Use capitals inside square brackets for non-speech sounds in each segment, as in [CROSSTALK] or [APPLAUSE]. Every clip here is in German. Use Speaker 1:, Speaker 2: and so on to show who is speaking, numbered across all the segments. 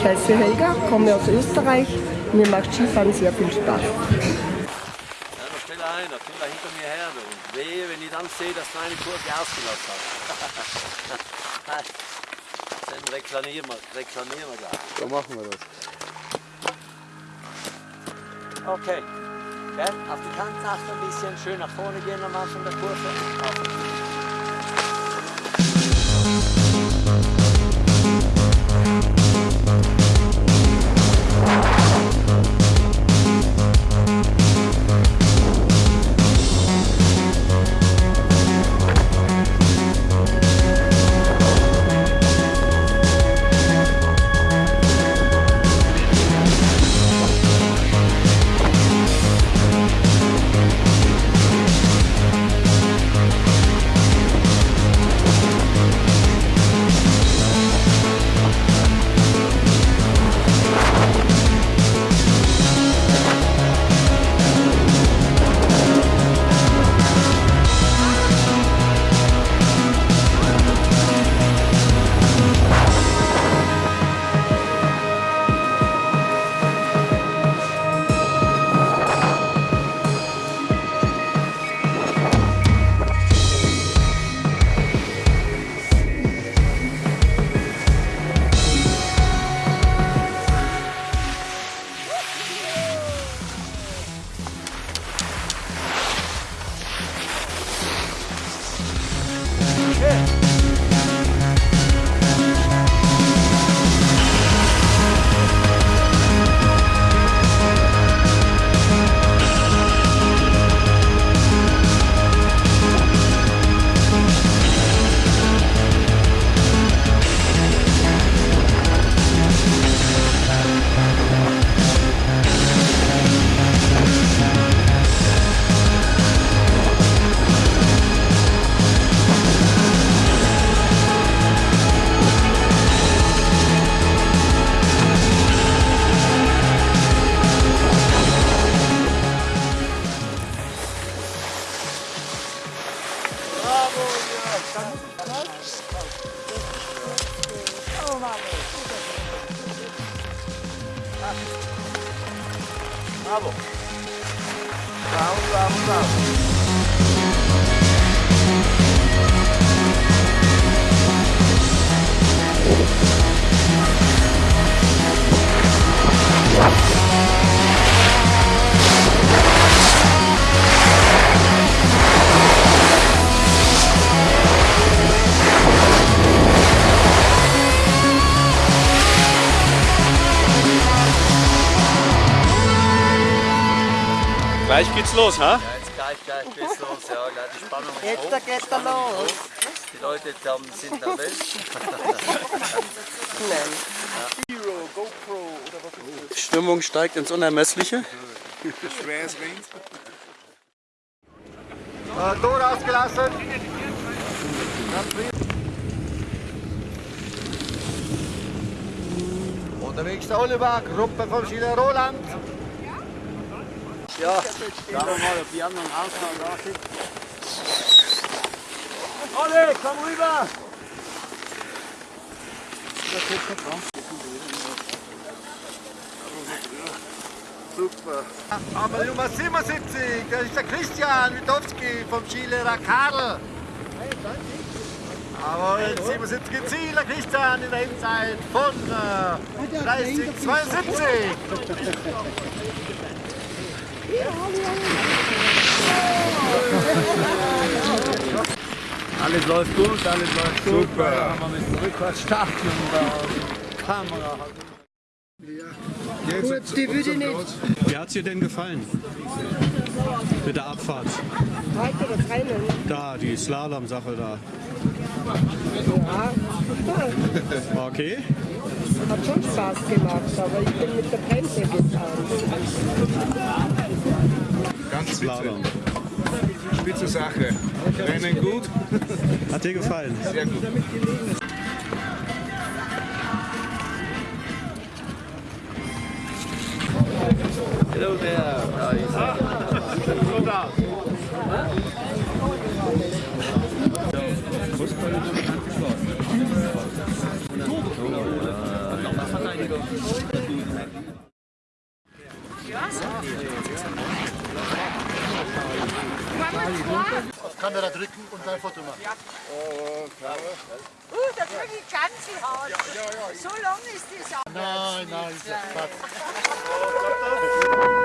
Speaker 1: Ich heiße Helga, komme aus Österreich. Mir macht Skifahren sehr viel Spaß.
Speaker 2: Ja, da stell ein, da kommt er hinter mir her. Und wehe, wenn ich dann sehe, dass du eine Kurve ausgelassen hast. [LAUGHS] dann reklamieren wir, reklamieren wir gleich.
Speaker 3: So machen wir das.
Speaker 2: Okay. Gell? Auf die Kante achten ein bisschen, schön nach vorne gehen am Anfang der Kurve. Auf. Bravo, bravo,
Speaker 3: Gleich geht's los, ha?
Speaker 2: Ja, jetzt gleich, gleich geht's los. Ja, gleich die Spannung ist
Speaker 1: Jetzt
Speaker 2: hoch.
Speaker 1: da geht's da
Speaker 2: Spannung ist
Speaker 1: los.
Speaker 2: hoch. Die Leute haben, sind nervös. [LAUGHS]
Speaker 1: Nein.
Speaker 3: Die Stimmung steigt ins Unermessliche.
Speaker 4: Tor ausgelassen. Unterwegs der Oliver, Gruppe vom Schiller Roland.
Speaker 2: Ja, schauen wir mal, ob die anderen Ausnahmen da sind. Olli, komm rüber!
Speaker 4: Super. Aber Nummer 77, das ist der Christian Witowski vom Skilehrer Karl. Jawohl, 77 im Ziel, der Christian in der Endzeit von äh, 30,72. [LAUGHS]
Speaker 2: Alles läuft gut, alles läuft gut. Super. Da haben wir mit dem Rückwärtsstart und Kamera.
Speaker 1: Gut, die würde nicht.
Speaker 5: Wie hat es dir denn gefallen? Mit der Abfahrt?
Speaker 1: Heute das Rennen.
Speaker 5: Da, die Slalom-Sache da.
Speaker 1: Ja. [LAUGHS]
Speaker 5: Okay.
Speaker 1: Hat schon Spaß gemacht, aber ich bin mit der Bremse gefahren.
Speaker 6: Ganz spitze, spitze Sache. Rennen gut,
Speaker 5: Hat dir gefallen?
Speaker 6: sehr gut.
Speaker 2: Hello there. Da
Speaker 7: auch.
Speaker 4: Nein, nein,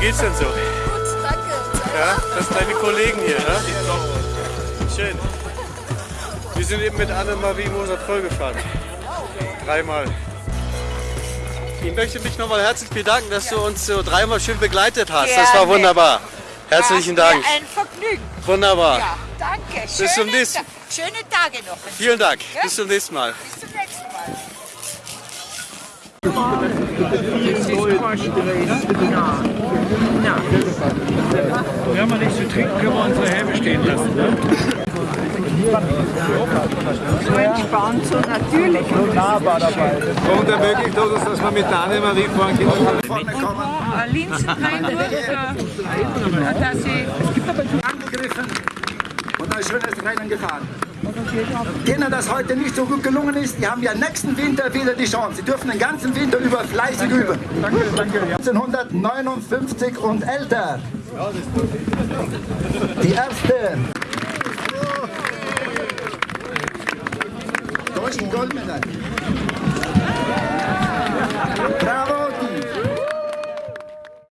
Speaker 3: geht's denn so?
Speaker 7: Gut, danke.
Speaker 3: Ja, das sind deine Kollegen hier, ne? Schön. Wir sind eben mit Annemarie Moser-Troll gefahren. Dreimal. Ich möchte mich nochmal herzlich bedanken, dass du uns so dreimal schön begleitet hast. Das war wunderbar. Herzlichen Dank.
Speaker 7: Ein Vergnügen.
Speaker 3: Wunderbar.
Speaker 7: Ja, danke.
Speaker 3: Bis zum
Speaker 7: Schöne
Speaker 3: nächsten-
Speaker 7: Ta- Schöne Tage noch.
Speaker 3: Vielen Dank. Bis zum nächsten Mal.
Speaker 7: Bis zum nächsten Mal.
Speaker 6: Wir haben nichts zu trinken, können wir unsere Helme stehen lassen. Ne?
Speaker 1: So entspannt, so natürlich.
Speaker 4: Und ermöglicht uns, dass wir mit der Annemarie fahren können.
Speaker 1: Linsenbeinwurst, dass ich
Speaker 8: angegriffen ein schönes Rennen gefahren. Denen das heute nicht so gut gelungen ist, die haben ja nächsten Winter wieder die Chance. Sie dürfen den ganzen Winter über fleißig üben. 1959 und älter. Die Ersten. Deutschen Goldmedaille. Bravo.